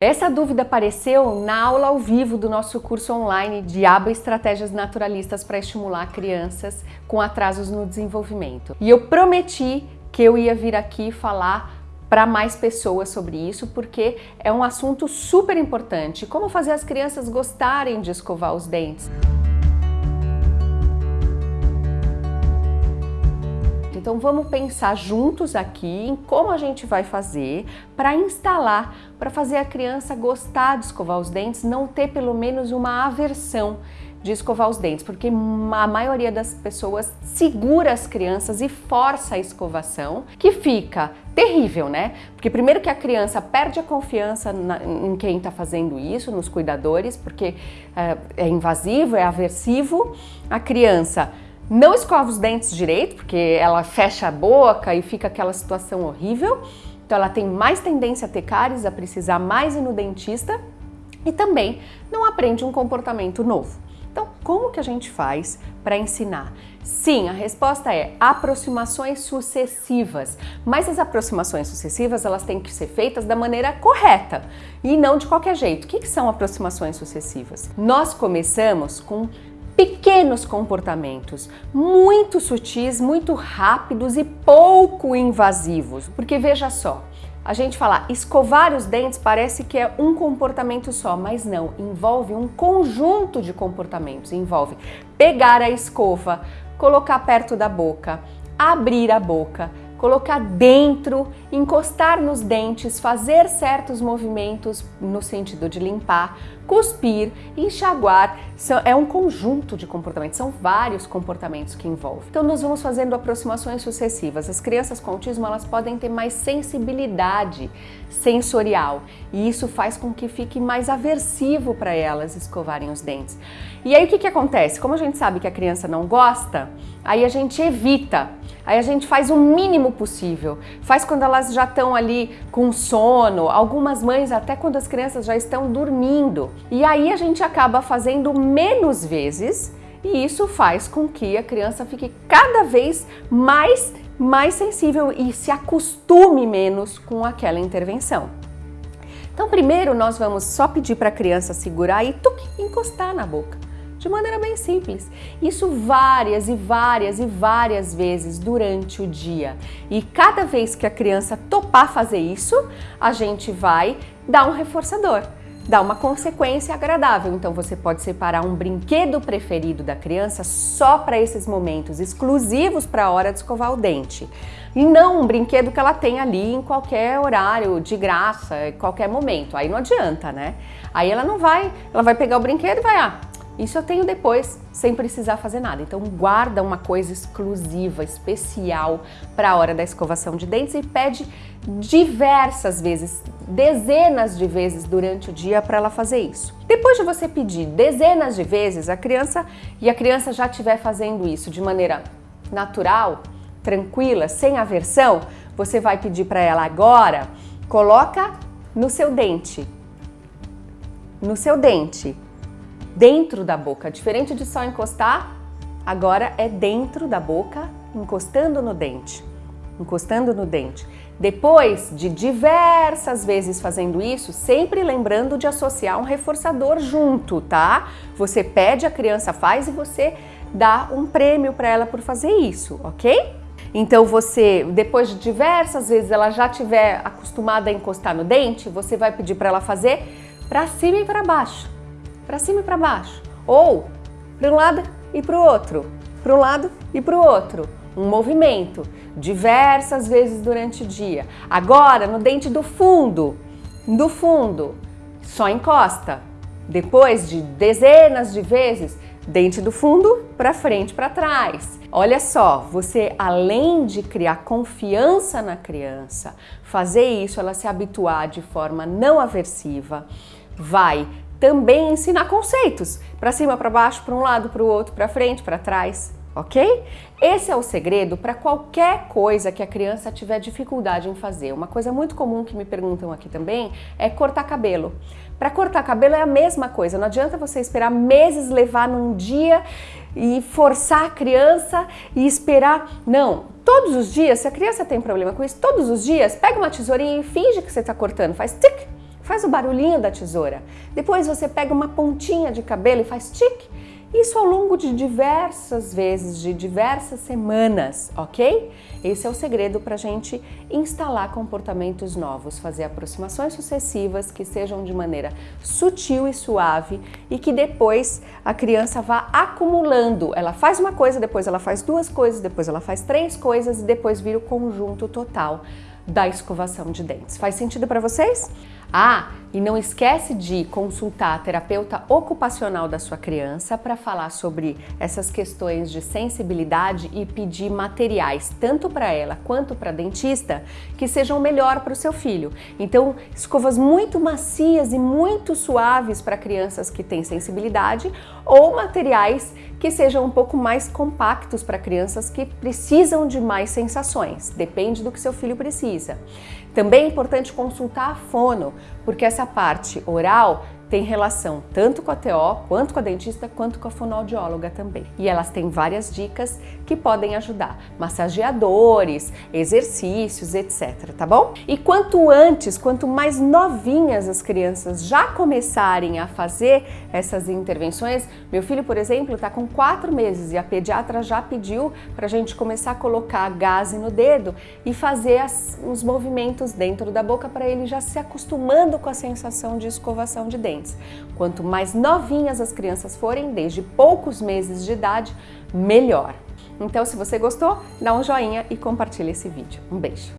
Essa dúvida apareceu na aula ao vivo do nosso curso online Diabo Estratégias Naturalistas para estimular crianças com atrasos no desenvolvimento. E eu prometi que eu ia vir aqui falar para mais pessoas sobre isso, porque é um assunto super importante. Como fazer as crianças gostarem de escovar os dentes. Então vamos pensar juntos aqui em como a gente vai fazer para instalar, para fazer a criança gostar de escovar os dentes, não ter pelo menos uma aversão de escovar os dentes, porque a maioria das pessoas segura as crianças e força a escovação, que fica terrível, né? Porque primeiro que a criança perde a confiança na, em quem está fazendo isso, nos cuidadores, porque é, é invasivo, é aversivo, a criança não escova os dentes direito, porque ela fecha a boca e fica aquela situação horrível. Então ela tem mais tendência a ter cáries, a precisar mais ir no dentista e também não aprende um comportamento novo. Então, como que a gente faz para ensinar? Sim, a resposta é aproximações sucessivas. Mas as aproximações sucessivas, elas têm que ser feitas da maneira correta e não de qualquer jeito. O que, que são aproximações sucessivas? Nós começamos com pequenos comportamentos, muito sutis, muito rápidos e pouco invasivos. Porque veja só, a gente fala escovar os dentes parece que é um comportamento só, mas não, envolve um conjunto de comportamentos. Envolve pegar a escova, colocar perto da boca, abrir a boca, colocar dentro, encostar nos dentes, fazer certos movimentos no sentido de limpar, cuspir, enxaguar, é um conjunto de comportamentos, são vários comportamentos que envolvem. Então nós vamos fazendo aproximações sucessivas. As crianças com autismo, elas podem ter mais sensibilidade sensorial e isso faz com que fique mais aversivo para elas escovarem os dentes. E aí o que, que acontece? Como a gente sabe que a criança não gosta, aí a gente evita Aí a gente faz o mínimo possível. Faz quando elas já estão ali com sono, algumas mães até quando as crianças já estão dormindo. E aí a gente acaba fazendo menos vezes e isso faz com que a criança fique cada vez mais mais sensível e se acostume menos com aquela intervenção. Então, primeiro nós vamos só pedir para a criança segurar e tuc, encostar na boca de maneira bem simples. Isso várias e várias e várias vezes durante o dia. E cada vez que a criança topar fazer isso, a gente vai dar um reforçador dar uma consequência agradável. Então você pode separar um brinquedo preferido da criança só para esses momentos, exclusivos para a hora de escovar o dente. E não um brinquedo que ela tem ali em qualquer horário, de graça, em qualquer momento. Aí não adianta, né? Aí ela não vai, ela vai pegar o brinquedo e vai, ah, isso eu tenho depois, sem precisar fazer nada. Então guarda uma coisa exclusiva, especial para a hora da escovação de dentes e pede diversas vezes, dezenas de vezes durante o dia para ela fazer isso. Depois de você pedir dezenas de vezes a criança e a criança já estiver fazendo isso de maneira natural, tranquila, sem aversão, você vai pedir para ela agora, coloca no seu dente, no seu dente, dentro da boca. Diferente de só encostar, agora é dentro da boca, encostando no dente. Encostando no dente. Depois de diversas vezes fazendo isso, sempre lembrando de associar um reforçador junto, tá? Você pede, a criança faz e você dá um prêmio para ela por fazer isso, ok? Então você, depois de diversas vezes ela já tiver acostumada a encostar no dente, você vai pedir para ela fazer para cima e para baixo para cima e para baixo, ou para um lado e para o outro, para um lado e para o outro. Um movimento diversas vezes durante o dia. Agora, no dente do fundo, do fundo, só encosta. Depois de dezenas de vezes, dente do fundo para frente, para trás. Olha só, você além de criar confiança na criança, fazer isso, ela se habituar de forma não aversiva, vai também ensinar conceitos, para cima, para baixo, para um lado, para o outro, para frente, para trás, ok? Esse é o segredo para qualquer coisa que a criança tiver dificuldade em fazer. Uma coisa muito comum que me perguntam aqui também é cortar cabelo. Para cortar cabelo é a mesma coisa, não adianta você esperar meses levar num dia e forçar a criança e esperar. Não, todos os dias, se a criança tem problema com isso, todos os dias, pega uma tesourinha e finge que você está cortando, faz tic, faz o barulhinho da tesoura. Depois você pega uma pontinha de cabelo e faz tique. Isso ao longo de diversas vezes, de diversas semanas, ok? Esse é o segredo para a gente instalar comportamentos novos, fazer aproximações sucessivas que sejam de maneira sutil e suave e que depois a criança vá acumulando. Ela faz uma coisa, depois ela faz duas coisas, depois ela faz três coisas e depois vira o conjunto total da escovação de dentes. Faz sentido para vocês? Ah, e não esquece de consultar a terapeuta ocupacional da sua criança para falar sobre essas questões de sensibilidade e pedir materiais, tanto para ela quanto para dentista, que sejam melhor para o seu filho. Então, escovas muito macias e muito suaves para crianças que têm sensibilidade ou materiais que sejam um pouco mais compactos para crianças que precisam de mais sensações. Depende do que seu filho precisa. Também é importante consultar a fono, porque essa parte oral tem relação tanto com a TO, quanto com a dentista, quanto com a fonoaudióloga também. E elas têm várias dicas que podem ajudar, massageadores, exercícios, etc, tá bom? E quanto antes, quanto mais novinhas as crianças já começarem a fazer essas intervenções, meu filho, por exemplo, está com quatro meses e a pediatra já pediu para a gente começar a colocar gás no dedo e fazer as, os movimentos dentro da boca para ele já se acostumando com a sensação de escovação de Quanto mais novinhas as crianças forem, desde poucos meses de idade, melhor. Então, se você gostou, dá um joinha e compartilha esse vídeo. Um beijo!